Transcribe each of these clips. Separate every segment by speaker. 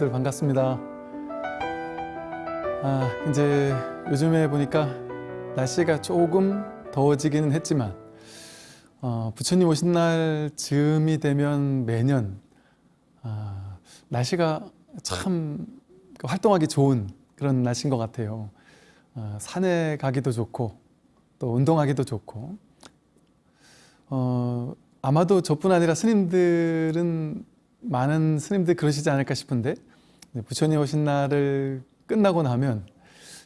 Speaker 1: 모두들 반갑습니다. 아, 이제 요즘에 보니까 날씨가 조금 더워지기는 했지만 어, 부처님 오신 날 즈음이 되면 매년 아, 날씨가 참 활동하기 좋은 그런 날씨인 것 같아요. 어, 산에 가기도 좋고 또 운동하기도 좋고 어, 아마도 저뿐 아니라 스님들은 많은 스님들 그러시지 않을까 싶은데 부처님 오신 날을 끝나고 나면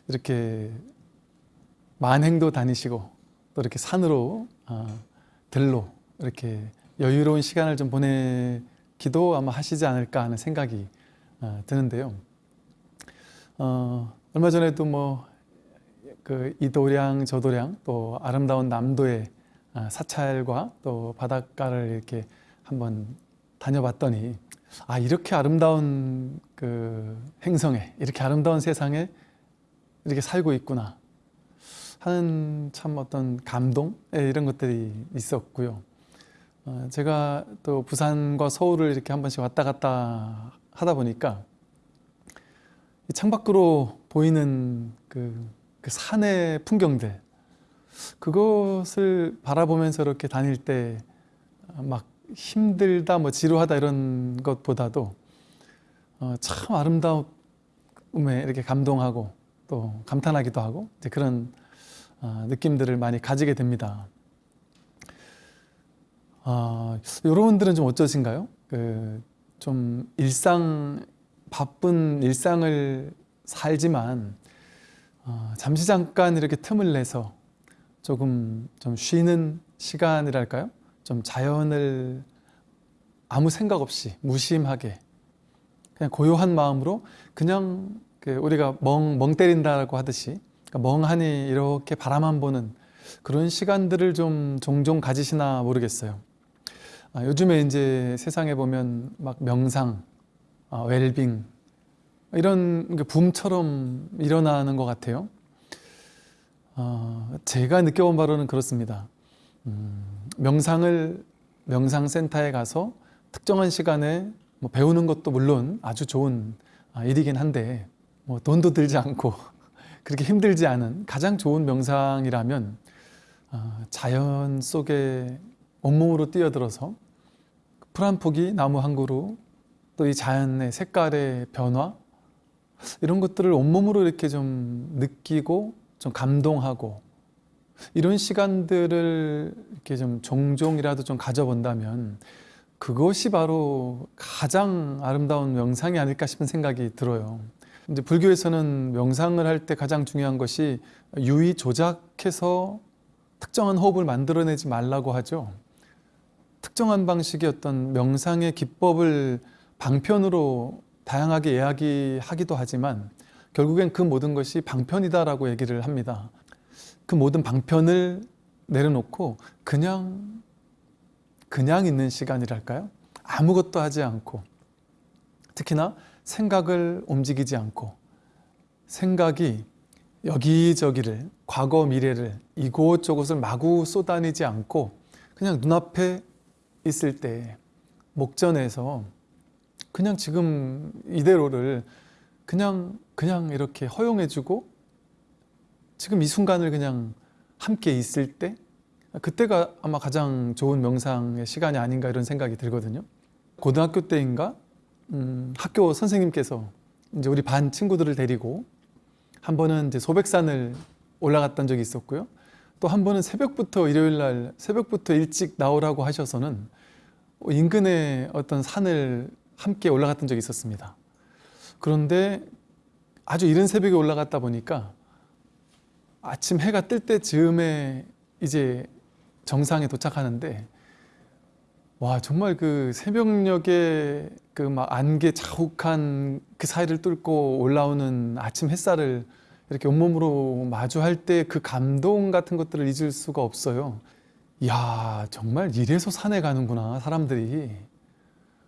Speaker 1: 이렇게 만행도 다니시고 또 이렇게 산으로 어, 들로 이렇게 여유로운 시간을 좀 보내기도 아마 하시지 않을까 하는 생각이 어, 드는데요. 어, 얼마 전에도 뭐 그 이도량 저도량 또 아름다운 남도의 아, 사찰과 또 바닷가를 이렇게 한번 다녀봤더니 아 이렇게 아름다운 그 행성에 이렇게 아름다운 세상에 이렇게 살고 있구나 하는 참 어떤 감동 예, 이런 것들이 있었고요. 어, 제가 또 부산과 서울을 이렇게 한 번씩 왔다 갔다 하다 보니까 창밖으로 보이는 그, 그 산의 풍경들 그것을 바라보면서 이렇게 다닐 때 막 힘들다 뭐 지루하다 이런 것보다도 어, 참 아름다움에 이렇게 감동하고 또 감탄하기도 하고 그런 어, 느낌들을 많이 가지게 됩니다. 어, 여러분들은 좀 어떠신가요? 그 좀 일상 바쁜 일상을 살지만 어, 잠시 잠깐 이렇게 틈을 내서 조금 좀 쉬는 시간이랄까요? 좀 자연을 아무 생각 없이 무심하게 그냥 고요한 마음으로 그냥 그 우리가 멍, 멍 때린다고 하듯이 그러니까 멍하니 이렇게 바라만 보는 그런 시간들을 좀 종종 가지시나 모르겠어요. 아, 요즘에 이제 세상에 보면 막 명상, 아, 웰빙 이런 게 붐처럼 일어나는 것 같아요. 어, 제가 느껴본 바로는 그렇습니다. 음, 명상을 명상센터에 가서 특정한 시간에 뭐 배우는 것도 물론 아주 좋은 아, 일이긴 한데 뭐 돈도 들지 않고 그렇게 힘들지 않은 가장 좋은 명상이라면 어, 자연 속에 온몸으로 뛰어들어서 풀 한 포기, 나무 한 그루, 또 이 자연의 색깔의 변화 이런 것들을 온몸으로 이렇게 좀 느끼고 좀 감동하고 이런 시간들을 이렇게 좀 종종이라도 좀 가져본다면 그것이 바로 가장 아름다운 명상이 아닐까 싶은 생각이 들어요. 이제 불교에서는 명상을 할 때 가장 중요한 것이 유의 조작해서 특정한 호흡을 만들어내지 말라고 하죠. 특정한 방식의 어떤 명상의 기법을 방편으로 다양하게 이야기하기도 하지만 결국엔 그 모든 것이 방편이다라고 얘기를 합니다. 그 모든 방편을 내려놓고 그냥 그냥 있는 시간이랄까요? 아무것도 하지 않고 특히나 생각을 움직이지 않고 생각이 여기저기를 과거 미래를 이곳저곳을 마구 쏟아내지 않고 그냥 눈앞에 있을 때 목전에서 그냥 지금 이대로를 그냥 그냥 이렇게 허용해주고 지금 이 순간을 그냥 함께 있을 때 그때가 아마 가장 좋은 명상의 시간이 아닌가 이런 생각이 들거든요. 고등학교 때인가 음, 학교 선생님께서 이제 우리 반 친구들을 데리고 한 번은 이제 소백산을 올라갔던 적이 있었고요. 또 한 번은 새벽부터 일요일 날 새벽부터 일찍 나오라고 하셔서는 인근의 어떤 산을 함께 올라갔던 적이 있었습니다. 그런데 아주 이른 새벽에 올라갔다 보니까 아침 해가 뜰 때 즈음에 이제 정상에 도착하는데 와 정말 그 새벽녘에 그 막 안개 자욱한 그 사이를 뚫고 올라오는 아침 햇살을 이렇게 온몸으로 마주할 때 그 감동 같은 것들을 잊을 수가 없어요. 야 정말 이래서 산에 가는구나 사람들이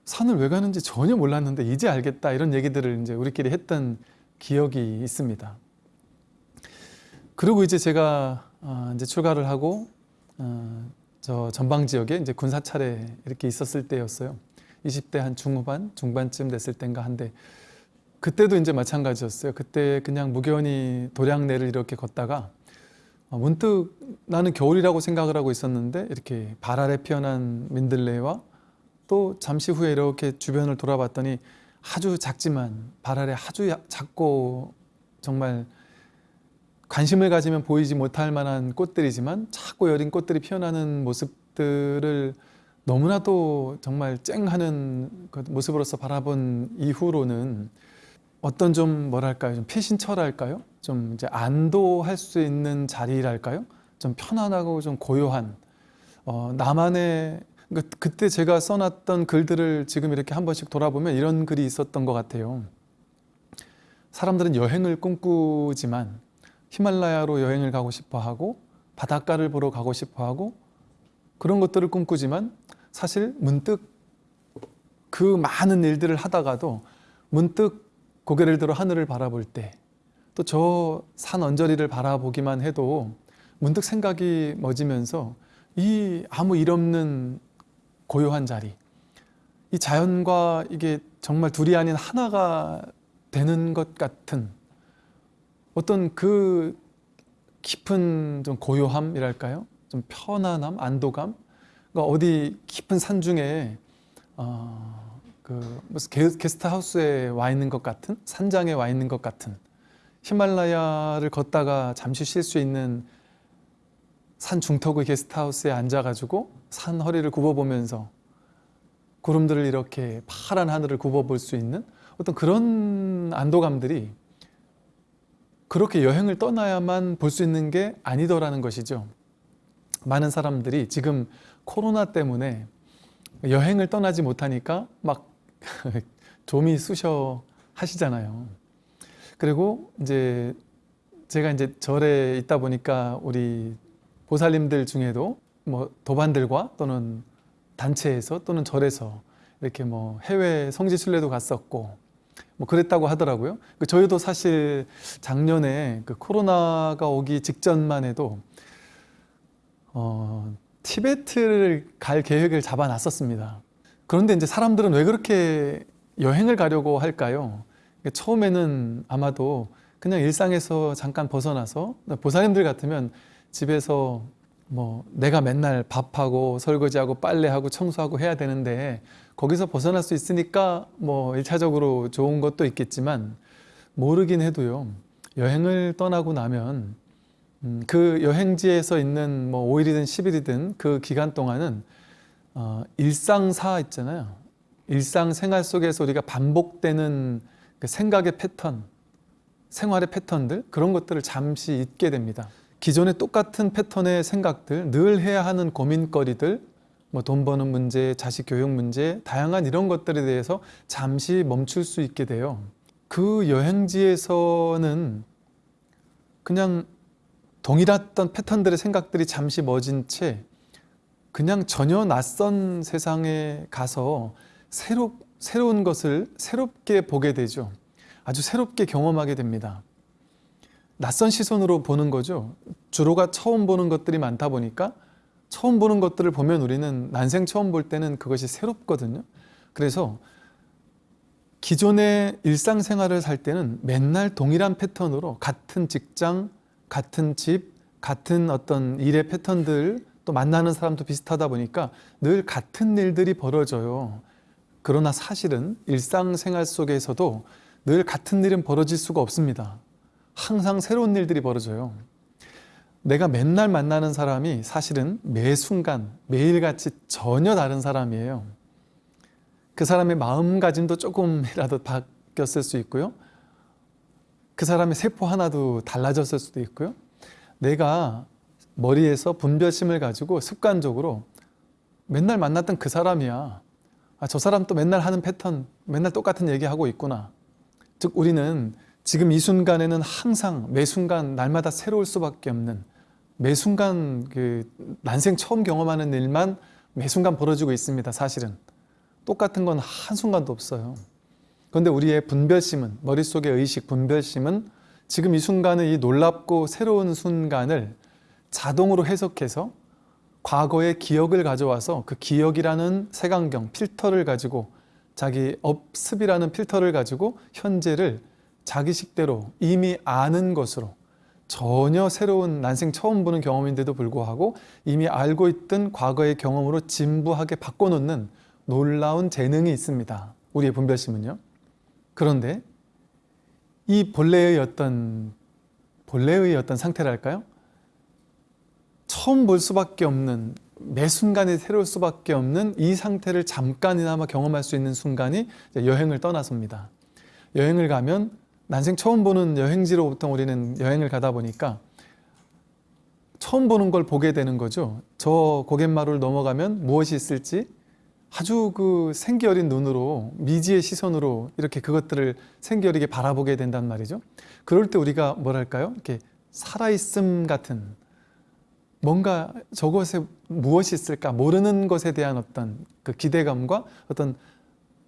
Speaker 1: 산을 왜 가는지 전혀 몰랐는데 이제 알겠다 이런 얘기들을 이제 우리끼리 했던 기억이 있습니다. 그리고 이제 제가 어, 이제 출가를 하고 어, 저 전방 지역에 이제 군사 차례 이렇게 있었을 때였어요. 20대 한 중후반, 중반쯤 됐을 때인가 한데 그때도 이제 마찬가지였어요. 그때 그냥 무견히 도량내를 이렇게 걷다가 어, 문득 나는 겨울이라고 생각을 하고 있었는데 이렇게 발 아래 피어난 민들레와 또 잠시 후에 이렇게 주변을 돌아봤더니 아주 작지만 발 아래 아주 야- 작고 정말 관심을 가지면 보이지 못할 만한 꽃들이지만 작고 여린 꽃들이 피어나는 모습들을 너무나도 정말 쨍하는 그 모습으로서 바라본 이후로는 어떤 좀 뭐랄까요? 좀 피신처랄까요? 좀 이제 안도할 수 있는 자리랄까요? 좀 편안하고 좀 고요한 어, 나만의 그, 그때 제가 써놨던 글들을 지금 이렇게 한 번씩 돌아보면 이런 글이 있었던 것 같아요. 사람들은 여행을 꿈꾸지만 히말라야로 여행을 가고 싶어 하고 바닷가를 보러 가고 싶어 하고 그런 것들을 꿈꾸지만 사실 문득 그 많은 일들을 하다가도 문득 고개를 들어 하늘을 바라볼 때 또 저 산 언저리를 바라보기만 해도 문득 생각이 멎으면서 이 아무 일 없는 고요한 자리 이 자연과 이게 정말 둘이 아닌 하나가 되는 것 같은 어떤 그 깊은 좀 고요함이랄까요? 좀 편안함, 안도감. 그러니까 어디 깊은 산 중에 어, 그 무슨 게, 게스트 하우스에 와 있는 것 같은 산장에 와 있는 것 같은 히말라야를 걷다가 잠시 쉴 수 있는 산 중턱의 게스트 하우스에 앉아가지고 산 허리를 굽어보면서 구름들을 이렇게 파란 하늘을 굽어볼 수 있는 어떤 그런 안도감들이 그렇게 여행을 떠나야만 볼 수 있는 게 아니더라는 것이죠. 많은 사람들이 지금 코로나 때문에 여행을 떠나지 못하니까 막 좀이 쑤셔 하시잖아요. 그리고 이제 제가 이제 절에 있다 보니까 우리 보살님들 중에도 뭐 도반들과 또는 단체에서 또는 절에서 이렇게 뭐 해외 성지 순례도 갔었고 뭐 그랬다고 하더라고요. 그 저희도 사실 작년에 그 코로나가 오기 직전만 해도 어, 티베트를 갈 계획을 잡아놨었습니다. 그런데 이제 사람들은 왜 그렇게 여행을 가려고 할까요? 처음에는 아마도 그냥 일상에서 잠깐 벗어나서 보살님들 같으면 집에서 뭐 내가 맨날 밥하고 설거지하고 빨래하고 청소하고 해야 되는데 거기서 벗어날 수 있으니까 뭐 일차적으로 좋은 것도 있겠지만 모르긴 해도요. 여행을 떠나고 나면 음, 그 여행지에서 있는 뭐 5일이든 10일이든 그 기간 동안은 어, 일상사 있잖아요. 일상생활 속에서 우리가 반복되는 그 생각의 패턴 생활의 패턴들 그런 것들을 잠시 잊게 됩니다 기존의 똑같은 패턴의 생각들 늘 해야 하는 고민거리들 뭐 돈 버는 문제, 자식 교육 문제 다양한 이런 것들에 대해서 잠시 멈출 수 있게 돼요. 그 여행지에서는 그냥 동일했던 패턴들의 생각들이 잠시 멎은 채 그냥 전혀 낯선 세상에 가서 새로, 새로운 것을 새롭게 보게 되죠. 아주 새롭게 경험하게 됩니다 낯선 시선으로 보는 거죠. 주로가 처음 보는 것들이 많다 보니까 처음 보는 것들을 보면 우리는 난생 처음 볼 때는 그것이 새롭거든요. 그래서 기존의 일상생활을 살 때는 맨날 동일한 패턴으로 같은 직장, 같은 집, 같은 어떤 일의 패턴들 또 만나는 사람도 비슷하다 보니까 늘 같은 일들이 벌어져요. 그러나 사실은 일상생활 속에서도 늘 같은 일은 벌어질 수가 없습니다. 항상 새로운 일들이 벌어져요. 내가 맨날 만나는 사람이 사실은 매 순간 매일같이 전혀 다른 사람이에요. 그 사람의 마음가짐도 조금이라도 바뀌었을 수 있고요. 그 사람의 세포 하나도 달라졌을 수도 있고요. 내가 머리에서 분별심을 가지고 습관적으로 맨날 만났던 그 사람이야. 아, 저 사람 또 맨날 하는 패턴, 맨날 똑같은 얘기하고 있구나. 즉 우리는 지금 이 순간에는 항상 매 순간 날마다 새로울 수밖에 없는 매 순간 그 난생 처음 경험하는 일만 매 순간 벌어지고 있습니다. 사실은 똑같은 건 한순간도 없어요. 그런데 우리의 분별심은 머릿속의 의식 분별심은 지금 이 순간의 이 놀랍고 새로운 순간을 자동으로 해석해서 과거의 기억을 가져와서 그 기억이라는 색안경, 필터를 가지고 자기 업습이라는 필터를 가지고 현재를 자기식대로 이미 아는 것으로 전혀 새로운 난생 처음 보는 경험인데도 불구하고 이미 알고 있던 과거의 경험으로 진부하게 바꿔놓는 놀라운 재능이 있습니다. 우리의 분별심은요. 그런데 이 본래의 어떤 본래의 어떤 상태랄까요? 처음 볼 수밖에 없는 매 순간이 새로울 수밖에 없는 이 상태를 잠깐이나마 경험할 수 있는 순간이 여행을 떠나서입니다. 여행을 가면 난생 처음 보는 여행지로 보통 우리는 여행을 가다 보니까 처음 보는 걸 보게 되는 거죠. 저 고갯마루를 넘어가면 무엇이 있을지 아주 그 생기 어린 눈으로 미지의 시선으로 이렇게 그것들을 생기 어리게 바라보게 된단 말이죠. 그럴 때 우리가 뭐랄까요? 이렇게 살아있음 같은 뭔가 저것에 무엇이 있을까 모르는 것에 대한 어떤 그 기대감과 어떤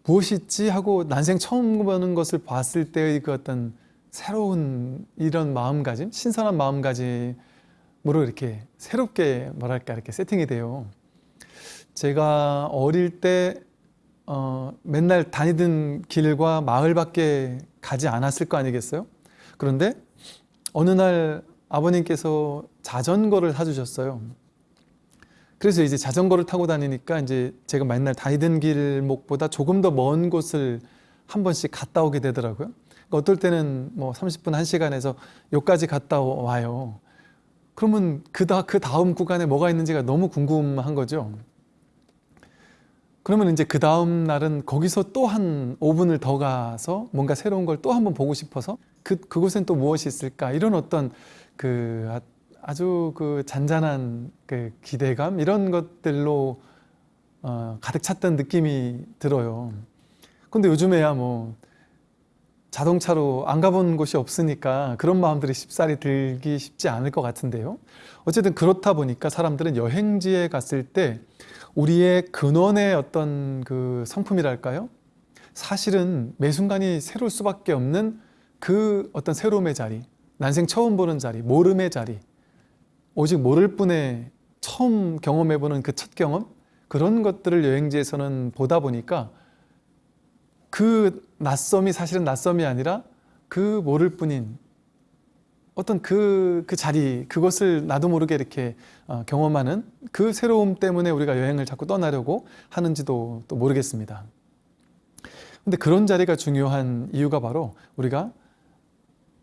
Speaker 1: 무엇이 있지 하고 난생 처음 보는 것을 봤을 때의 그 어떤 새로운 이런 마음가짐, 신선한 마음가짐으로 이렇게 새롭게 뭐랄까 이렇게 세팅이 돼요. 제가 어릴 때 어, 맨날 다니던 길과 마을밖에 가지 않았을 거 아니겠어요? 그런데 어느 날 아버님께서 자전거를 사주셨어요. 그래서 이제 자전거를 타고 다니니까 이제 제가 맨날 다니던 길목보다 조금 더 먼 곳을 한 번씩 갔다 오게 되더라고요. 그러니까 어떨 때는 뭐 30분, 1시간에서 여기까지 갔다 와요. 그러면 그, 다, 그 다음 구간에 뭐가 있는지가 너무 궁금한 거죠. 그러면 이제 그 다음 날은 거기서 또 한 5분을 더 가서 뭔가 새로운 걸 또 한번 보고 싶어서 그, 그곳엔 또 무엇이 있을까 이런 어떤 그 아- 아주 그 잔잔한 그 기대감 이런 것들로 어, 가득 찼던 느낌이 들어요. 근데 요즘에야 뭐 자동차로 안 가본 곳이 없으니까 그런 마음들이 쉽사리 들기 쉽지 않을 것 같은데요. 어쨌든 그렇다 보니까 사람들은 여행지에 갔을 때 우리의 근원의 어떤 그 성품이랄까요? 사실은 매 순간이 새로울 수밖에 없는 그 어떤 새로움의 자리, 난생 처음 보는 자리, 모름의 자리, 오직 모를 뿐에 처음 경험해보는 그 첫 경험 그런 것들을 여행지에서는 보다 보니까 그 낯섦이 사실은 낯섦이 아니라 그 모를 뿐인 어떤 그, 그 자리, 그것을 나도 모르게 이렇게 어, 경험하는 그 새로움 때문에 우리가 여행을 자꾸 떠나려고 하는지도 또 모르겠습니다. 근데 그런 자리가 중요한 이유가 바로 우리가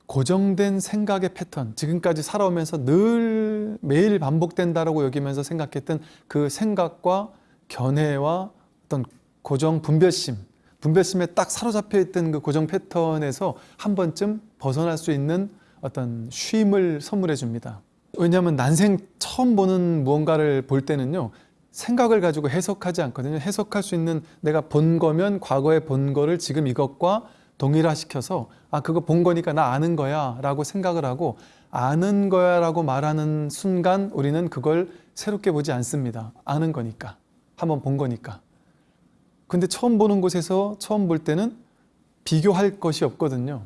Speaker 1: 고정된 생각의 패턴, 지금까지 살아오면서 늘 매일 반복된다라고 여기면서 생각했던 그 생각과 견해와 어떤 고정 분별심, 분별심에 딱 사로잡혀 있던 그 고정 패턴에서 한 번쯤 벗어날 수 있는 어떤 쉼을 선물해 줍니다. 왜냐하면 난생 처음 보는 무언가를 볼 때는요, 생각을 가지고 해석하지 않거든요. 해석할 수 있는 내가 본 거면 과거에 본 거를 지금 이것과 동일화시켜서 아 그거 본 거니까 나 아는 거야 라고 생각을 하고 아는 거야 라고 말하는 순간 우리는 그걸 새롭게 보지 않습니다. 아는 거니까. 한번 본 거니까. 근데 처음 보는 곳에서 처음 볼 때는 비교할 것이 없거든요.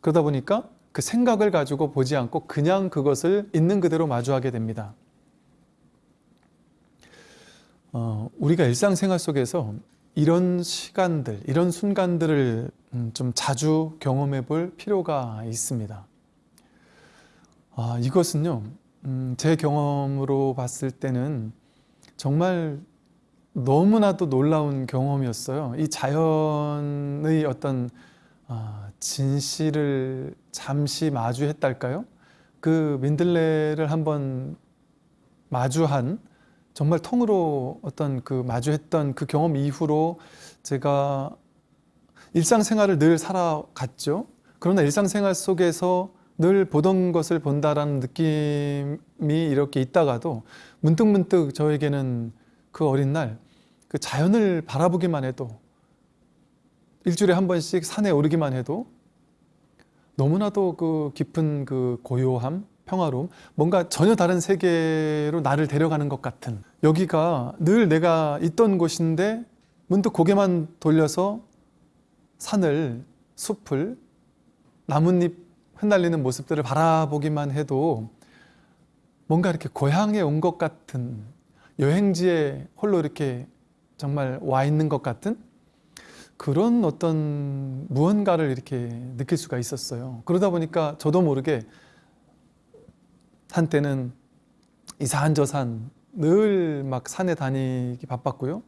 Speaker 1: 그러다 보니까 그 생각을 가지고 보지 않고 그냥 그것을 있는 그대로 마주하게 됩니다. 어, 우리가 일상생활 속에서 이런 시간들, 이런 순간들을 음, 좀 자주 경험해 볼 필요가 있습니다. 아, 이것은요, 음, 제 경험으로 봤을 때는 정말 너무나도 놀라운 경험이었어요. 이 자연의 어떤 아, 진실을 잠시 마주했달까요? 그 민들레를 한번 마주한 정말 통으로 어떤 그 마주했던 그 경험 이후로 제가 일상생활을 늘 살아갔죠. 그러나 일상생활 속에서 늘 보던 것을 본다라는 느낌이 이렇게 있다가도 문득문득 저에게는 그 어린 날 그 자연을 바라보기만 해도 일주일에 한 번씩 산에 오르기만 해도 너무나도 그 깊은 그 고요함, 평화로움, 뭔가 전혀 다른 세계로 나를 데려가는 것 같은 여기가 늘 내가 있던 곳인데 문득 고개만 돌려서 산을, 숲을, 나뭇잎 흩날리는 모습들을 바라보기만 해도 뭔가 이렇게 고향에 온 것 같은 여행지에 홀로 이렇게 정말 와 있는 것 같은 그런 어떤 무언가를 이렇게 느낄 수가 있었어요. 그러다 보니까 저도 모르게 한때는 이 산 저 산 늘 막 산에 다니기 바빴고요.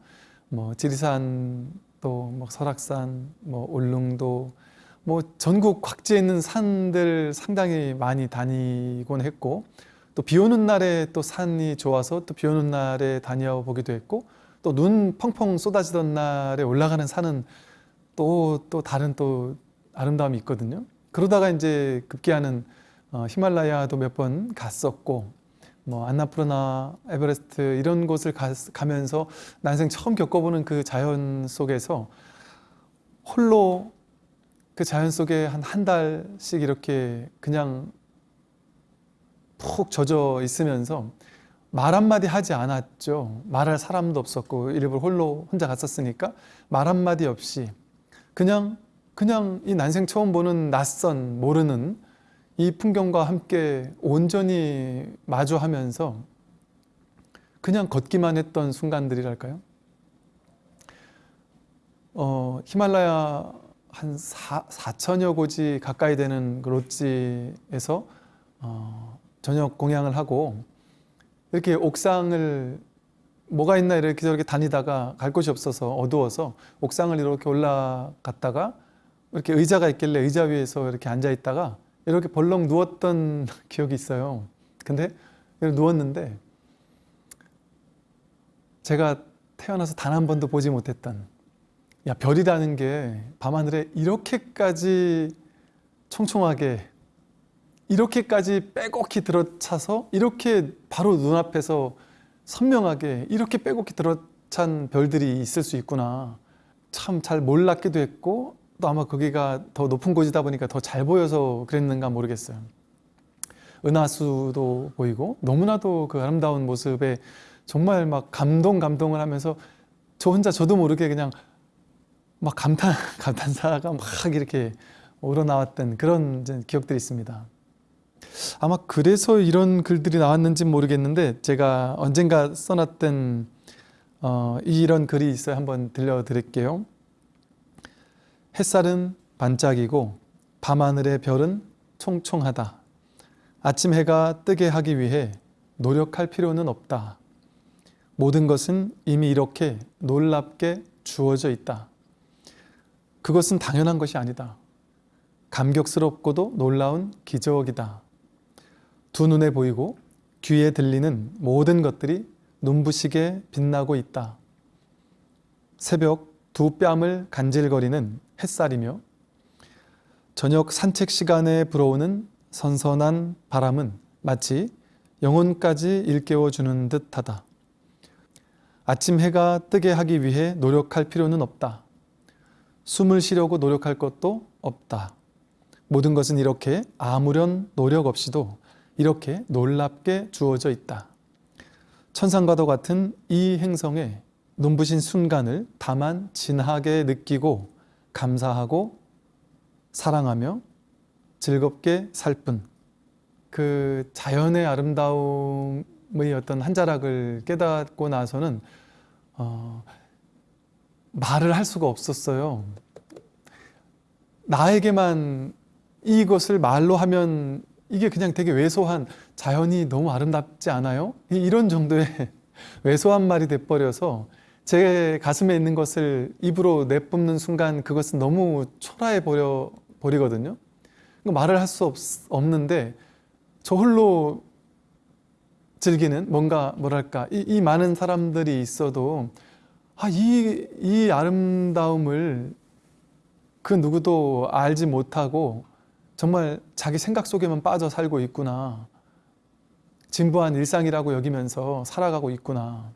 Speaker 1: 뭐 지리산 또뭐 설악산, 뭐 울릉도 뭐 전국 각지에 있는 산들 상당히 많이 다니곤 했고 또 비 오는 날에 또 산이 좋아서 또 비 오는 날에 다녀 보기도 했고 또 눈 펑펑 쏟아지던 날에 올라가는 산은 또또 다른 또 아름다움이 있거든요. 그러다가 이제 급기야는 어, 히말라야도 몇 번 갔었고 뭐 안나푸르나 에베레스트 이런 곳을 가, 가면서 난생 처음 겪어보는 그 자연 속에서 홀로 그 자연 속에 한 한 달씩 이렇게 그냥 푹 젖어 있으면서 말 한마디 하지 않았죠. 말할 사람도 없었고 일부러 홀로 혼자 갔었으니까 말 한마디 없이 그냥 그냥 이 난생 처음 보는 낯선 모르는 이 풍경과 함께 온전히 마주하면서 그냥 걷기만 했던 순간들이랄까요? 어, 히말라야 한 4, 4천여 고지 가까이 되는 그 롯지에서 어, 저녁 공양을 하고 이렇게 옥상을 뭐가 있나 이렇게 저렇게 다니다가 갈 곳이 없어서 어두워서 옥상을 이렇게 올라갔다가 이렇게 의자가 있길래 의자 위에서 이렇게 앉아 있다가 이렇게 벌렁 누웠던 기억이 있어요. 근데 누웠는데 제가 태어나서 단 한 번도 보지 못했던 야 별이라는 게 밤하늘에 이렇게까지 총총하게 이렇게까지 빼곡히 들어차서 이렇게 바로 눈앞에서 선명하게 이렇게 빼곡히 들어찬 별들이 있을 수 있구나 참 잘 몰랐기도 했고 또 아마 거기가 더 높은 곳이다 보니까 더 잘 보여서 그랬는가 모르겠어요 은하수도 보이고 너무나도 그 아름다운 모습에 정말 막 감동 감동을 하면서 저 혼자 저도 모르게 그냥 막 감탄 감탄사가 막 이렇게 우러나왔던 그런 기억들이 있습니다. 아마 그래서 이런 글들이 나왔는지 모르겠는데 제가 언젠가 써놨던 어, 이런 글이 있어요. 한번 들려드릴게요. 햇살은 반짝이고 밤하늘의 별은 총총하다. 아침 해가 뜨게 하기 위해 노력할 필요는 없다. 모든 것은 이미 이렇게 놀랍게 주어져 있다. 그것은 당연한 것이 아니다. 감격스럽고도 놀라운 기적이다. 두 눈에 보이고 귀에 들리는 모든 것들이 눈부시게 빛나고 있다. 새벽 두 뺨을 간질거리는 햇살이며 저녁 산책 시간에 불어오는 선선한 바람은 마치 영혼까지 일깨워주는 듯하다. 아침 해가 뜨게 하기 위해 노력할 필요는 없다. 숨을 쉬려고 노력할 것도 없다. 모든 것은 이렇게 아무런 노력 없이도 이렇게 놀랍게 주어져 있다. 천상과도 같은 이 행성에 눈부신 순간을 다만 진하게 느끼고 감사하고 사랑하며 즐겁게 살 뿐. 그 자연의 아름다움의 어떤 한 자락을 깨닫고 나서는 어, 말을 할 수가 없었어요. 나에게만 이것을 말로 하면 이게 그냥 되게 왜소한 자연이 너무 아름답지 않아요? 이런 정도의 왜소한 말이 돼버려서 제 가슴에 있는 것을 입으로 내뿜는 순간 그것은 너무 초라해 버려 버리거든요. 그러니까 말을 할 수 없는데 저 홀로 즐기는 뭔가 뭐랄까 이, 이 많은 사람들이 있어도 아, 이, 이 아름다움을 그 누구도 알지 못하고 정말 자기 생각 속에만 빠져 살고 있구나. 진부한 일상이라고 여기면서 살아가고 있구나.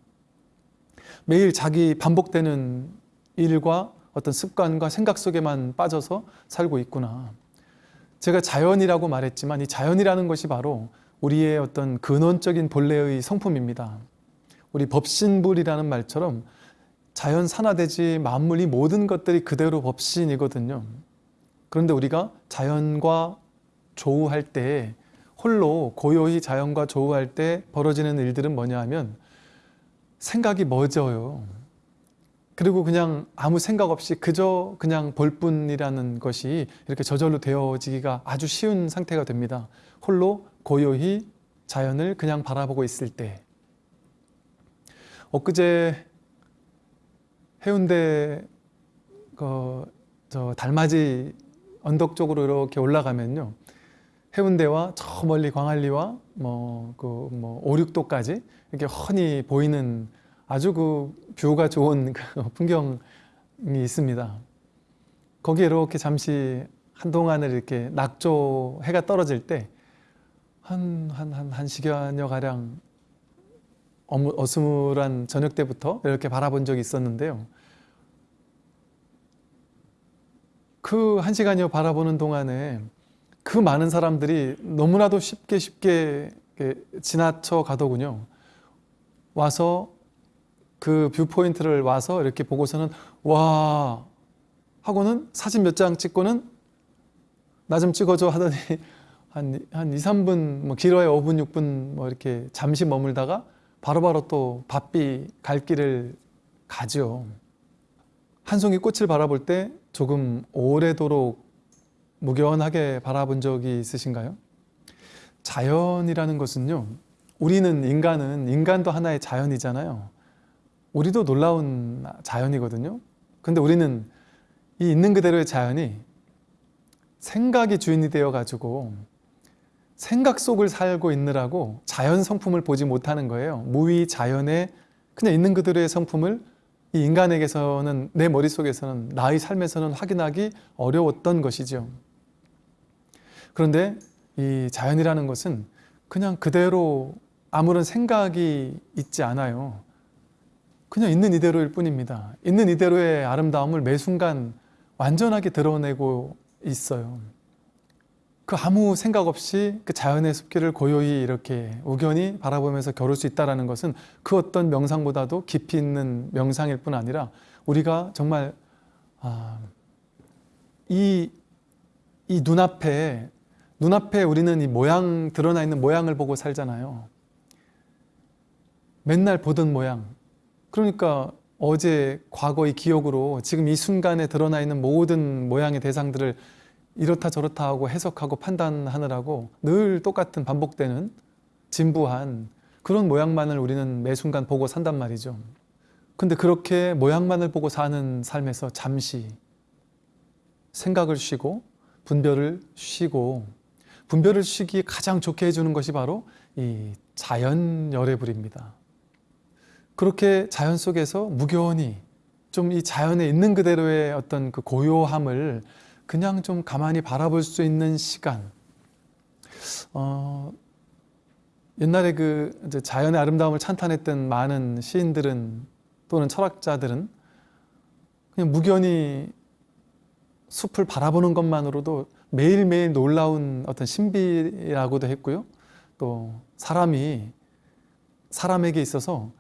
Speaker 1: 매일 자기 반복되는 일과 어떤 습관과 생각 속에만 빠져서 살고 있구나. 제가 자연이라고 말했지만 이 자연이라는 것이 바로 우리의 어떤 근원적인 본래의 성품입니다. 우리 법신불이라는 말처럼 자연 산화되지 만물 이 모든 것들이 그대로 법신이거든요. 그런데 우리가 자연과 조우할 때 홀로 고요히 자연과 조우할 때 벌어지는 일들은 뭐냐 하면 생각이 멎어요. 그리고 그냥 아무 생각 없이 그저 그냥 볼 뿐이라는 것이 이렇게 저절로 되어지기가 아주 쉬운 상태가 됩니다. 홀로 고요히 자연을 그냥 바라보고 있을 때. 엊그제 해운대 그 저 달맞이 언덕 쪽으로 이렇게 올라가면요. 해운대와 저 멀리 광안리와 뭐그 뭐 오륙도까지 이렇게 훤히 보이는 아주 그 뷰가 좋은 그 풍경이 있습니다. 거기에 이렇게 잠시 한동안을 이렇게 낙조 해가 떨어질 때 한 한 한 한 시간여 가량 어스물한 저녁 때부터 이렇게 바라본 적이 있었는데요. 그 한 시간여 바라보는 동안에 그 많은 사람들이 너무나도 쉽게 쉽게 지나쳐 가더군요. 와서 그 viewpoint를 와서 이렇게 보고서는 와 하고는 사진 몇 장 찍고는 나 좀 찍어줘 하더니 한, 한 2, 3분 뭐 길어야 5분, 6분 뭐 이렇게 잠시 머물다가 바로바로 또 바삐 갈 길을 가죠. 한 송이 꽃을 바라볼 때 조금 오래도록 무견하게 바라본 적이 있으신가요? 자연이라는 것은요. 우리는 인간은 인간도 하나의 자연이잖아요. 우리도 놀라운 자연이거든요. 근데 우리는 이 있는 그대로의 자연이 생각이 주인이 되어 가지고 생각 속을 살고 있느라고 자연 성품을 보지 못하는 거예요. 무위 자연의 그냥 있는 그대로의 성품을 이 인간에게서는 내 머릿속에서는 나의 삶에서는 확인하기 어려웠던 것이죠. 그런데 이 자연이라는 것은 그냥 그대로 아무런 생각이 있지 않아요. 그냥 있는 이대로일 뿐입니다. 있는 이대로의 아름다움을 매 순간 완전하게 드러내고 있어요. 그 아무 생각 없이 그 자연의 숲길을 고요히 이렇게 우연히 바라보면서 겨룰 수 있다는 것은 그 어떤 명상보다도 깊이 있는 명상일 뿐 아니라 우리가 정말 아, 이, 이 눈앞에 눈앞에 우리는 이 모양 드러나 있는 모양을 보고 살잖아요. 맨날 보던 모양. 그러니까 어제 과거의 기억으로 지금 이 순간에 드러나 있는 모든 모양의 대상들을 이렇다 저렇다 하고 해석하고 판단하느라고 늘 똑같은 반복되는 진부한 그런 모양만을 우리는 매 순간 보고 산단 말이죠. 근데 그렇게 모양만을 보고 사는 삶에서 잠시 생각을 쉬고 분별을 쉬고 분별을 쉬기 가장 좋게 해주는 것이 바로 이 자연 열애불입니다. 그렇게 자연 속에서 무견히 좀 이 자연에 있는 그대로의 어떤 그 고요함을 그냥 좀 가만히 바라볼 수 있는 시간. 어, 옛날에 그 자연의 아름다움을 찬탄했던 많은 시인들은 또는 철학자들은 그냥 무견히 숲을 바라보는 것만으로도 매일매일 놀라운 어떤 신비라고도 했고요. 또 사람이 사람에게 있어서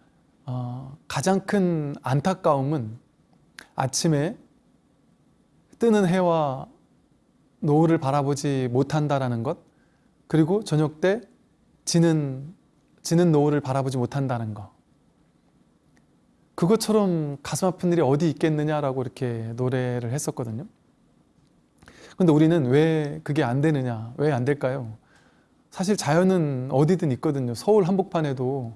Speaker 1: 어, 가장 큰 안타까움은 아침에 뜨는 해와 노을을 바라보지 못한다라는 것, 그리고 저녁 때 지는 지는 노을을 바라보지 못한다는 것. 그것처럼 가슴 아픈 일이 어디 있겠느냐라고 이렇게 노래를 했었거든요. 근데 우리는 왜 그게 안 되느냐? 왜 안 될까요? 사실 자연은 어디든 있거든요. 서울 한복판에도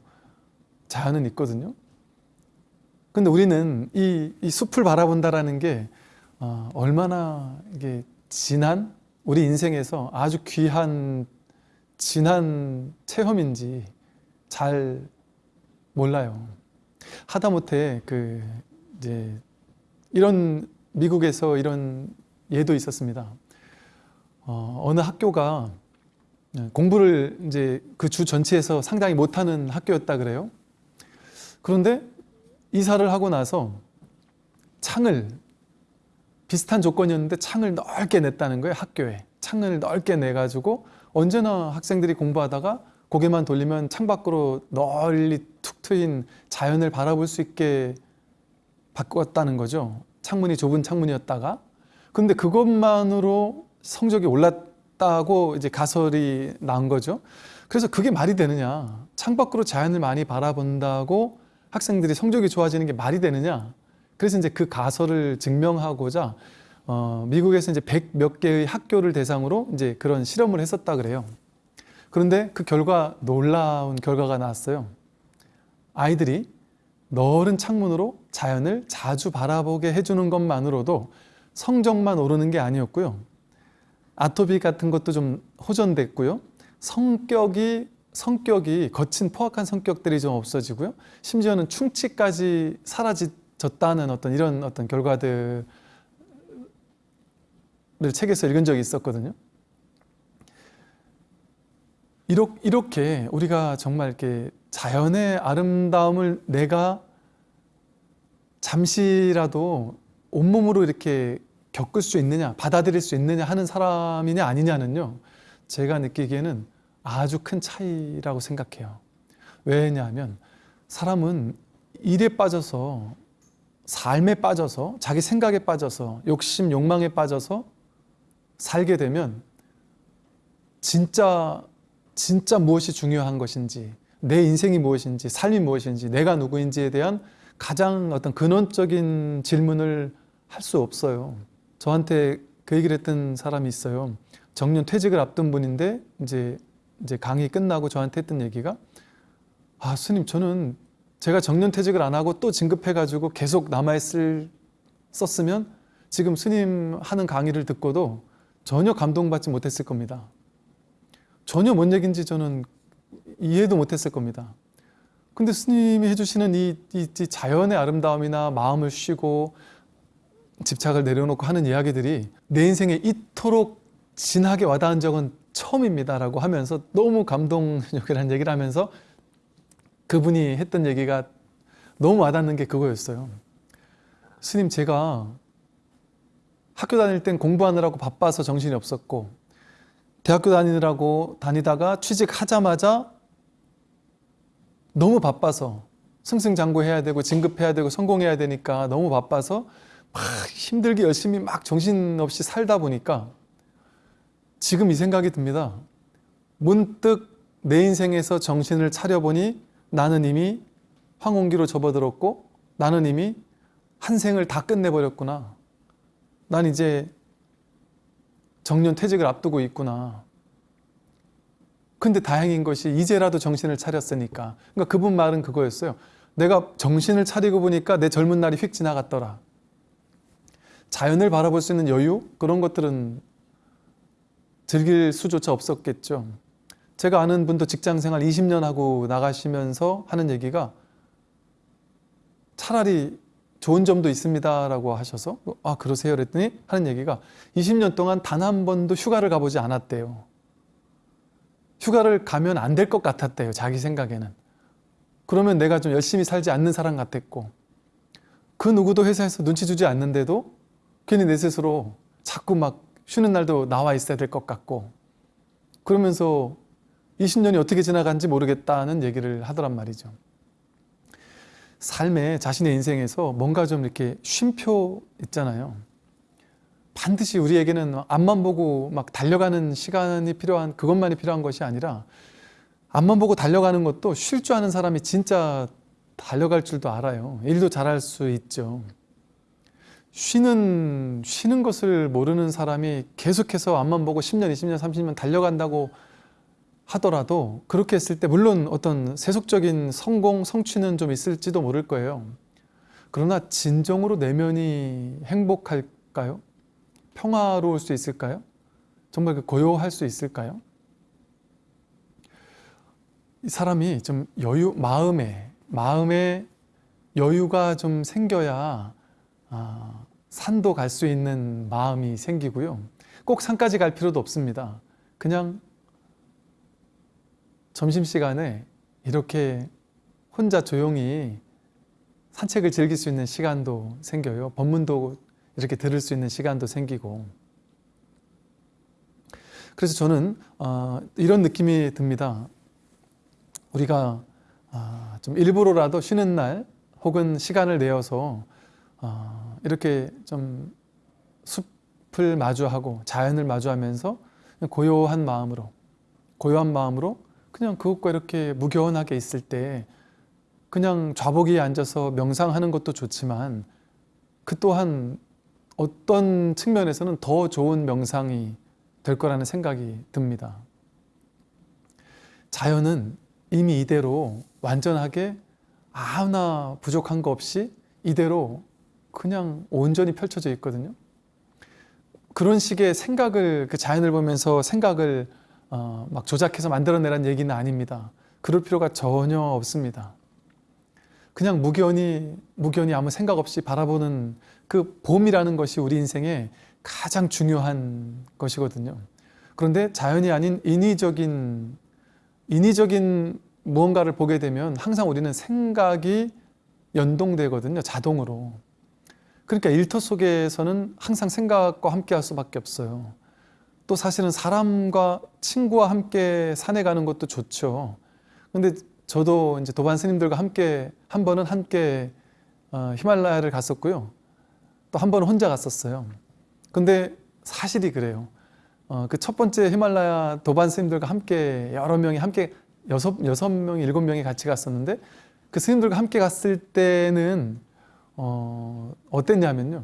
Speaker 1: 자연은 있거든요. 근데 우리는 이, 이 숲을 바라본다라는 게 어, 얼마나 이게 진한 우리 인생에서 아주 귀한 진한 체험인지 잘 몰라요. 하다못해 그 이제 이런 미국에서 이런 예도 있었습니다. 어, 어느 학교가 공부를 이제 그 주 전체에서 상당히 못하는 학교였다 그래요. 그런데 이사를 하고 나서 창을 비슷한 조건이었는데 창을 넓게 냈다는 거예요 학교에 창을 넓게 내 가지고 언제나 학생들이 공부하다가 고개만 돌리면 창 밖으로 널리 툭 트인 자연을 바라볼 수 있게 바꿨다는 거죠 창문이 좁은 창문이었다가 근데 그것만으로 성적이 올랐다고 이제 가설이 나온 거죠 그래서 그게 말이 되느냐 창밖으로 자연을 많이 바라본다고 학생들이 성적이 좋아지는 게 말이 되느냐 그래서 이제 그 가설을 증명하고자 어, 미국에서 이제 백 몇 개의 학교를 대상으로 이제 그런 실험을 했었다 그래요. 그런데 그 결과 놀라운 결과가 나왔어요. 아이들이 넓은 창문으로 자연을 자주 바라보게 해주는 것만으로도 성적만 오르는 게 아니었고요. 아토피 같은 것도 좀 호전됐고요. 성격이 성격이 거친 포악한 성격들이 좀 없어지고요. 심지어는 충치까지 사라졌다는 어떤 이런 어떤 결과들을 책에서 읽은 적이 있었거든요. 이렇게 우리가 정말 이렇게 자연의 아름다움을 내가 잠시라도 온몸으로 이렇게 겪을 수 있느냐, 받아들일 수 있느냐 하는 사람이냐 아니냐는요. 제가 느끼기에는 아주 큰 차이라고 생각해요. 왜냐하면 사람은 일에 빠져서 삶에 빠져서 자기 생각에 빠져서 욕심, 욕망에 빠져서 살게 되면 진짜 진짜 무엇이 중요한 것인지 내 인생이 무엇인지 삶이 무엇인지 내가 누구인지에 대한 가장 어떤 근원적인 질문을 할 수 없어요. 저한테 그 얘기를 했던 사람이 있어요. 정년 퇴직을 앞둔 분인데 이제 이제 강의 끝나고 저한테 했던 얘기가 아 스님 저는 제가 정년 퇴직을 안 하고 또 진급해가지고 계속 남아있을 썼으면 지금 스님 하는 강의를 듣고도 전혀 감동받지 못했을 겁니다. 전혀 뭔 얘기인지 저는 이해도 못했을 겁니다. 근데 스님이 해주시는 이, 이, 이 자연의 아름다움이나 마음을 쉬고 집착을 내려놓고 하는 이야기들이 내 인생에 이토록 진하게 와닿은 적은 처음입니다 라고 하면서 너무 감동적이라는 얘기를 하면서 그분이 했던 얘기가 너무 와닿는 게 그거였어요. 스님 제가 학교 다닐 땐 공부하느라고 바빠서 정신이 없었고 대학교 다니느라고 다니다가 취직하자마자 너무 바빠서 승승장구해야 되고 진급해야 되고 성공해야 되니까 너무 바빠서 막 힘들게 열심히 막 정신없이 살다 보니까 지금 이 생각이 듭니다. 문득 내 인생에서 정신을 차려보니 나는 이미 황혼기로 접어들었고 나는 이미 한 생을 다 끝내버렸구나. 난 이제 정년 퇴직을 앞두고 있구나. 근데 다행인 것이 이제라도 정신을 차렸으니까. 그러니까 그분 말은 그거였어요. 내가 정신을 차리고 보니까 내 젊은 날이 휙 지나갔더라. 자연을 바라볼 수 있는 여유? 그런 것들은 즐길 수조차 없었겠죠. 제가 아는 분도 직장 생활 20년 하고 나가시면서 하는 얘기가 차라리 좋은 점도 있습니다 라고 하셔서 아 그러세요 그랬더니 하는 얘기가 20년 동안 단 한 번도 휴가를 가보지 않았대요. 휴가를 가면 안 될 것 같았대요. 자기 생각에는. 그러면 내가 좀 열심히 살지 않는 사람 같았고 그 누구도 회사에서 눈치 주지 않는데도 괜히 내 스스로 자꾸 막 쉬는 날도 나와 있어야 될 것 같고 그러면서 20년이 어떻게 지나간지 모르겠다는 얘기를 하더란 말이죠. 삶에 자신의 인생에서 뭔가 좀 이렇게 쉼표 있잖아요. 반드시 우리에게는 앞만 보고 막 달려가는 시간이 필요한 그것만이 필요한 것이 아니라 앞만 보고 달려가는 것도 쉴 줄 아는 사람이 진짜 달려갈 줄도 알아요. 일도 잘할 수 있죠. 쉬는 쉬는 것을 모르는 사람이 계속해서 앞만 보고 10년, 20년, 30년 달려간다고 하더라도 그렇게 했을 때 물론 어떤 세속적인 성공, 성취는 좀 있을지도 모를 거예요. 그러나 진정으로 내면이 행복할까요? 평화로울 수 있을까요? 정말 그 고요할 수 있을까요? 이 사람이 좀 여유, 마음에, 마음에 여유가 좀 생겨야 아, 산도 갈 수 있는 마음이 생기고요. 꼭 산까지 갈 필요도 없습니다. 그냥 점심시간에 이렇게 혼자 조용히 산책을 즐길 수 있는 시간도 생겨요. 법문도 이렇게 들을 수 있는 시간도 생기고 그래서 저는 어, 이런 느낌이 듭니다. 우리가 어, 좀 일부러라도 쉬는 날 혹은 시간을 내어서 어, 이렇게 좀 숲을 마주하고 자연을 마주하면서 고요한 마음으로 고요한 마음으로 그냥 그것과 이렇게 무교원하게 있을 때 그냥 좌복에 앉아서 명상하는 것도 좋지만 그 또한 어떤 측면에서는 더 좋은 명상이 될 거라는 생각이 듭니다. 자연은 이미 이대로 완전하게 아무나 부족한 거 없이 이대로 그냥 온전히 펼쳐져 있거든요. 그런 식의 생각을 그 자연을 보면서 생각을 어, 막 조작해서 만들어내란 얘기는 아닙니다. 그럴 필요가 전혀 없습니다. 그냥 무견히 무견히 아무 생각 없이 바라보는 그 봄이라는 것이 우리 인생의 가장 중요한 것이거든요. 그런데 자연이 아닌 인위적인 인위적인 무언가를 보게 되면 항상 우리는 생각이 연동되거든요. 자동으로. 그러니까 일터 속에서는 항상 생각과 함께 할 수밖에 없어요. 또 사실은 사람과 친구와 함께 산에 가는 것도 좋죠. 근데 저도 이제 도반 스님들과 함께 한 번은 함께 어, 히말라야를 갔었고요. 또 한 번은 혼자 갔었어요. 근데 사실이 그래요. 어, 그첫 번째 히말라야 도반 스님들과 함께 여러 명이 함께 여섯 여섯 명 일곱 명이 같이 갔었는데 그 스님들과 함께 갔을 때는 어, 어땠냐면요.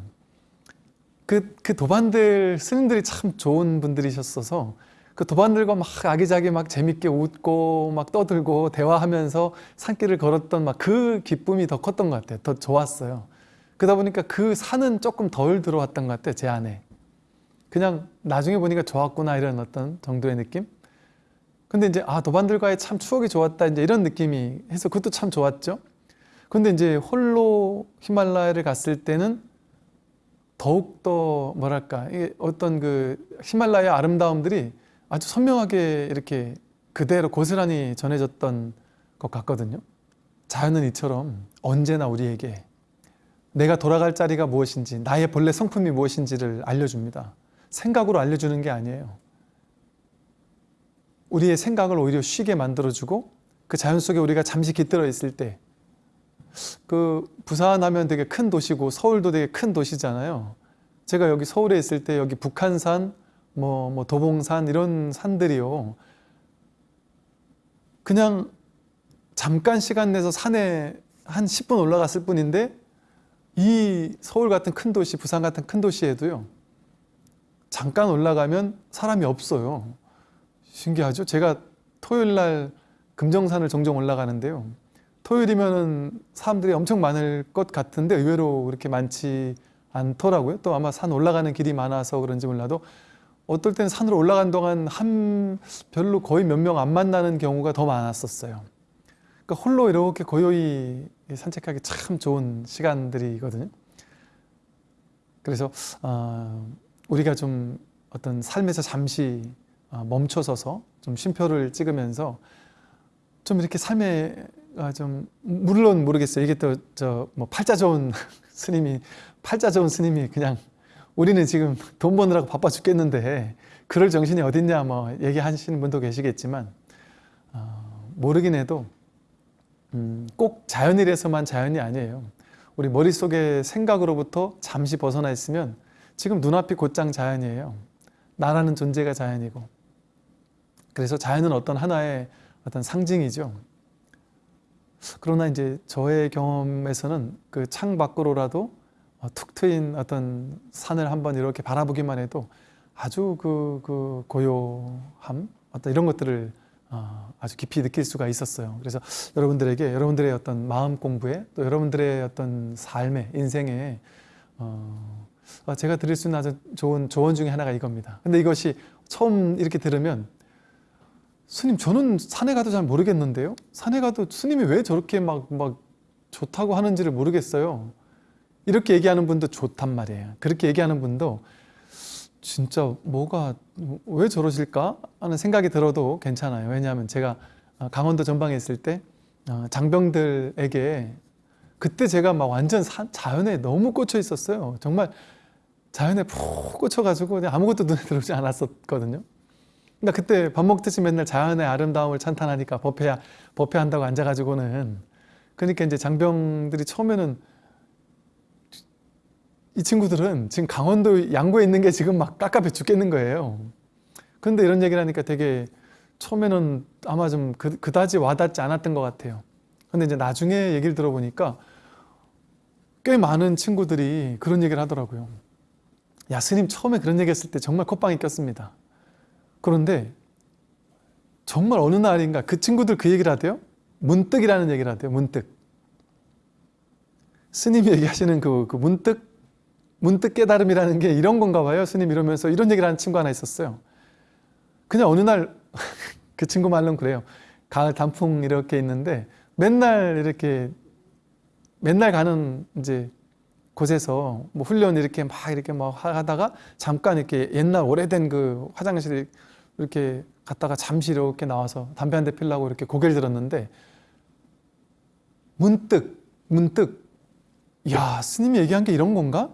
Speaker 1: 그, 그 도반들 스님들이 참 좋은 분들이셨어서 그 도반들과 막 아기자기 막 재밌게 웃고 막 떠들고 대화하면서 산길을 걸었던 막 그 기쁨이 더 컸던 것 같아요. 더 좋았어요. 그러다 보니까 그 산은 조금 덜 들어왔던 것 같아요. 제 안에. 그냥 나중에 보니까 좋았구나 이런 어떤 정도의 느낌? 근데 이제 아 도반들과의 참 추억이 좋았다 이제 이런 느낌이 해서 그것도 참 좋았죠. 근데 이제 홀로 히말라야를 갔을 때는 더욱 더 뭐랄까 어떤 그 히말라야 아름다움들이 아주 선명하게 이렇게 그대로 고스란히 전해졌던 것 같거든요. 자연은 이처럼 언제나 우리에게 내가 돌아갈 자리가 무엇인지 나의 본래 성품이 무엇인지를 알려줍니다. 생각으로 알려주는 게 아니에요. 우리의 생각을 오히려 쉬게 만들어주고 그 자연 속에 우리가 잠시 깃들어 있을 때 그 부산 하면 되게 큰 도시고 서울도 되게 큰 도시잖아요. 제가 여기 서울에 있을 때 여기 북한산, 뭐, 뭐 도봉산 이런 산들이요. 그냥 잠깐 시간 내서 산에 한 10분 올라갔을 뿐인데 이 서울 같은 큰 도시, 부산 같은 큰 도시에도요. 잠깐 올라가면 사람이 없어요. 신기하죠? 제가 토요일 날 금정산을 종종 올라가는데요. 토요일이면은 사람들이 엄청 많을 것 같은데 의외로 그렇게 많지 않더라고요. 또 아마 산 올라가는 길이 많아서 그런지 몰라도 어떨 때는 산으로 올라간 동안 한 별로 거의 몇 명 안 만나는 경우가 더 많았었어요. 그러니까 홀로 이렇게 고요히 산책하기 참 좋은 시간들이거든요. 그래서 어, 우리가 좀 어떤 삶에서 잠시 어, 멈춰서서 좀 쉼표를 찍으면서 좀 이렇게 삶에 아, 좀 물론 모르겠어요. 이게 또 저 뭐 팔자 좋은 스님이 팔자 좋은 스님이 그냥 우리는 지금 돈 버느라고 바빠 죽겠는데 그럴 정신이 어딨냐 뭐 얘기하시는 분도 계시겠지만 어, 모르긴 해도 음, 꼭 자연이라서만 자연이 아니에요. 우리 머릿속에 생각으로부터 잠시 벗어나 있으면 지금 눈앞이 곧장 자연이에요. 나라는 존재가 자연이고 그래서 자연은 어떤 하나의 어떤 상징이죠. 그러나 이제 저의 경험에서는 그 창 밖으로라도 어, 툭 트인 어떤 산을 한번 이렇게 바라보기만 해도 아주 그, 그 고요함 어떤 이런 것들을 어, 아주 깊이 느낄 수가 있었어요. 그래서 여러분들에게 여러분들의 어떤 마음 공부에 또 여러분들의 어떤 삶의 인생에 어, 제가 드릴 수 있는 아주 좋은 조언 중에 하나가 이겁니다. 근데 이것이 처음 이렇게 들으면 스님 저는 산에 가도 잘 모르겠는데요. 산에 가도 스님이 왜 저렇게 막, 막 좋다고 하는지를 모르겠어요. 이렇게 얘기하는 분도 좋단 말이에요. 그렇게 얘기하는 분도 진짜 뭐가 왜 저러실까 하는 생각이 들어도 괜찮아요. 왜냐하면 제가 강원도 전방에 있을 때 어, 장병들에게 그때 제가 막 완전 자연에 너무 꽂혀 있었어요. 정말 자연에 푹 꽂혀가지고 아무것도 눈에 들어오지 않았었거든요. 나 그때 밥 먹듯이 맨날 자연의 아름다움을 찬탄하니까 법회, 법회한다고 앉아가지고는 그러니까 이제 장병들이 처음에는 이 친구들은 지금 강원도 양구에 있는 게 지금 막 깝깝해 죽겠는 거예요. 근데 이런 얘기를 하니까 되게 처음에는 아마 좀 그, 그다지 와닿지 않았던 것 같아요. 근데 이제 나중에 얘기를 들어보니까 꽤 많은 친구들이 그런 얘기를 하더라고요. 야, 스님 처음에 그런 얘기 했을 때 정말 콧방이 꼈습니다. 그런데 정말 어느 날인가 그 친구들 그 얘기를 하대요. 문득이라는 얘기를 하대요. 문득. 스님이 얘기하시는 그, 그 문득, 문득 깨달음이라는 게 이런 건가 봐요. 스님 이러면서 이런 얘기를 하는 친구 하나 있었어요. 그냥 어느 날 그 친구 말로는 그래요. 가을 단풍 이렇게 있는데 맨날 이렇게 맨날 가는 이제 곳에서 뭐 훈련 이렇게 막 이렇게 막 하다가 잠깐 이렇게 옛날 오래된 그 화장실 이렇게 갔다가 잠시 이렇게 나와서 담배 한 대 피려고 이렇게 고개를 들었는데 문득 문득 야 스님이 얘기한 게 이런 건가?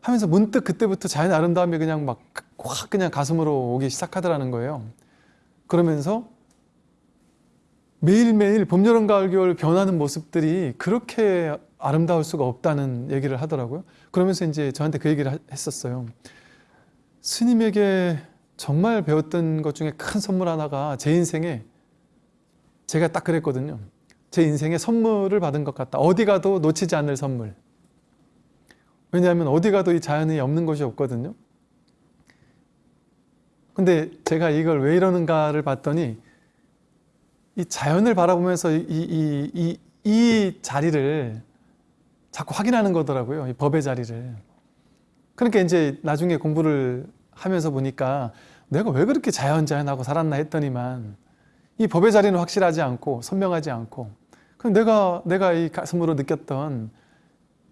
Speaker 1: 하면서 문득 그때부터 자연의 아름다움이 그냥 막 확 그냥 가슴으로 오기 시작하더라는 거예요. 그러면서 매일매일 봄, 여름, 가을, 겨울 변하는 모습들이 그렇게 아름다울 수가 없다는 얘기를 하더라고요. 그러면서 이제 저한테 그 얘기를 하- 했었어요. 스님에게 정말 배웠던 것 중에 큰 선물 하나가 제 인생에 제가 딱 그랬거든요. 제 인생에 선물을 받은 것 같다. 어디 가도 놓치지 않을 선물. 왜냐하면 어디 가도 이 자연이 없는 곳이 없거든요. 근데 제가 이걸 왜 이러는가를 봤더니 이 자연을 바라보면서 이, 이, 이, 이 자리를 자꾸 확인하는 거더라고요. 이 법의 자리를. 그러니까 이제 나중에 공부를 하면서 보니까 내가 왜 그렇게 자연자연하고 살았나 했더니만 이 법의 자리는 확실하지 않고 선명하지 않고 그럼 내가 내가 이 가슴으로 느꼈던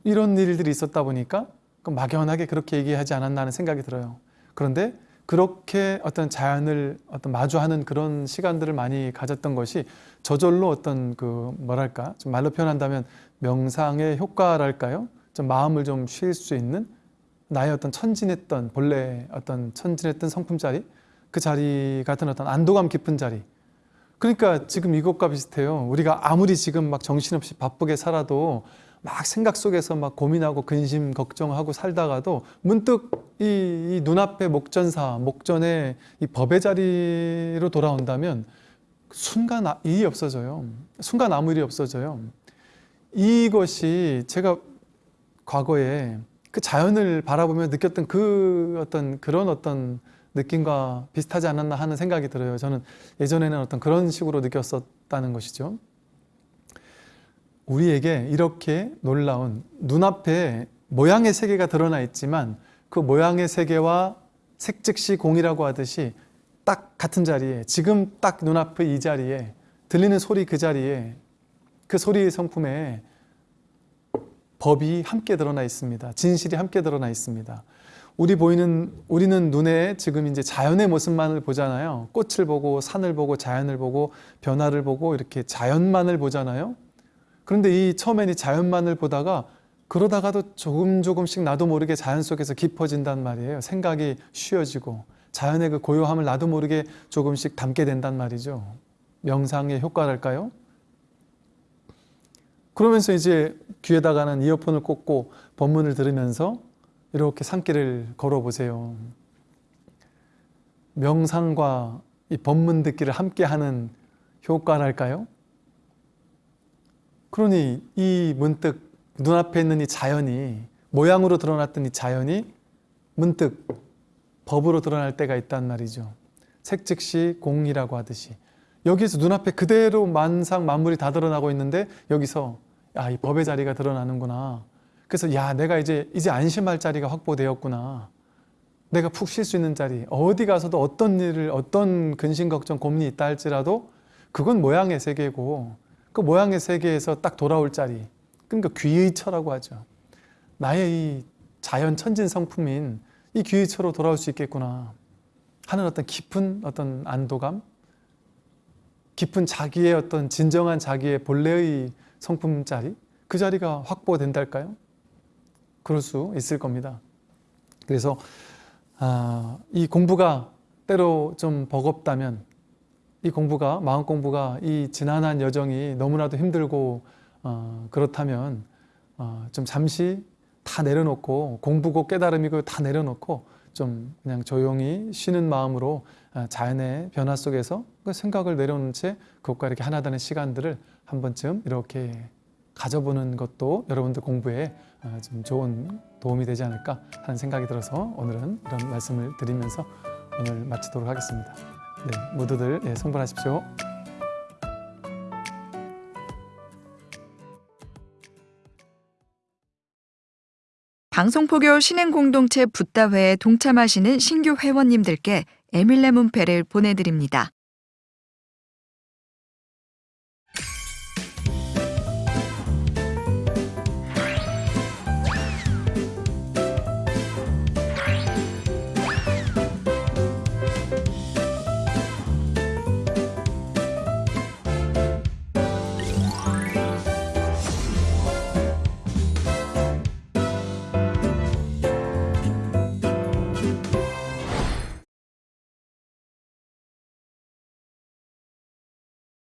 Speaker 1: 이런 일들이 있었다 보니까 그 막연하게 그렇게 얘기하지 않았나 하는 생각이 들어요. 그런데 그렇게 어떤 자연을 어떤 마주하는 그런 시간들을 많이 가졌던 것이 저절로 어떤 그 뭐랄까 좀 말로 표현한다면 명상의 효과랄까요? 좀 마음을 좀 쉴 수 있는 나의 어떤 천진했던 본래 어떤 천진했던 성품 자리 그 자리 같은 어떤 안도감 깊은 자리 그러니까 지금 이것과 비슷해요. 우리가 아무리 지금 막 정신없이 바쁘게 살아도 막 생각 속에서 막 고민하고 근심 걱정하고 살다가도 문득 이, 이 눈앞에 목전사 목전에 이 법의 자리로 돌아온다면 순간 아- 일이 없어져요. 순간 아무 일이 없어져요. 이것이 제가 과거에 그 자연을 바라보며 느꼈던 그 어떤 그런 어떤 느낌과 비슷하지 않았나 하는 생각이 들어요. 저는 예전에는 어떤 그런 식으로 느꼈었다는 것이죠. 우리에게 이렇게 놀라운 눈앞에 모양의 세계가 드러나 있지만 그 모양의 세계와 색즉시 공이라고 하듯이 딱 같은 자리에 지금 딱 눈앞의 이 자리에 들리는 소리 그 자리에 그 소리의 성품에 법이 함께 드러나 있습니다. 진실이 함께 드러나 있습니다. 우리 보이는 우리는 눈에 지금 이제 자연의 모습만을 보잖아요. 꽃을 보고 산을 보고 자연을 보고 변화를 보고 이렇게 자연만을 보잖아요. 그런데 이 처음엔 이 자연만을 보다가 그러다가도 조금 조금씩 나도 모르게 자연 속에서 깊어진단 말이에요. 생각이 쉬어지고 자연의 그 고요함을 나도 모르게 조금씩 담게 된단 말이죠. 명상의 효과랄까요? 그러면서 이제 귀에다가는 이어폰을 꽂고 법문을 들으면서 이렇게 산길을 걸어보세요. 명상과 이 법문 듣기를 함께하는 효과랄까요? 그러니 이 문득 눈앞에 있는 이 자연이 모양으로 드러났던 이 자연이 문득 법으로 드러날 때가 있단 말이죠. 색즉시 공이라고 하듯이 여기서 눈앞에 그대로 만상 만물이 다 드러나고 있는데 여기서 야, 이 법의 자리가 드러나는구나. 그래서 야, 내가 이제 이제 안심할 자리가 확보되었구나. 내가 푹 쉴 수 있는 자리. 어디 가서도 어떤 일을 어떤 근심 걱정 고민이 있다 할지라도 그건 모양의 세계고 그 모양의 세계에서 딱 돌아올 자리. 그러니까 귀의처라고 하죠. 나의 이 자연 천진 성품인 이 귀의처로 돌아올 수 있겠구나 하는 어떤 깊은 어떤 안도감, 깊은 자기의 어떤 진정한 자기의 본래의 성품 자리, 그 자리가 확보된달까요? 그럴 수 있을 겁니다. 그래서 아, 이 공부가 때로 좀 버겁다면 이 공부가 마음 공부가 이 지난한 여정이 너무나도 힘들고 어, 그렇다면 어, 좀 잠시 다 내려놓고 공부고 깨달음이고 다 내려놓고 좀 그냥 조용히 쉬는 마음으로 아, 자연의 변화 속에서 그 생각을 내려놓은 채 그것과 이렇게 하나 되는 시간들을 한 번쯤 이렇게 가져보는 것도 여러분들 공부에 어, 좀 좋은 도움이 되지 않을까 하는 생각이 들어서 오늘은 이런 말씀을 드리면서 오늘 마치도록 하겠습니다. 네, 모두들 예, 성불하십시오.
Speaker 2: 방송포교 신행공동체 붓다회에 동참하시는 신규 회원님들께 에밀레 문패를 보내드립니다.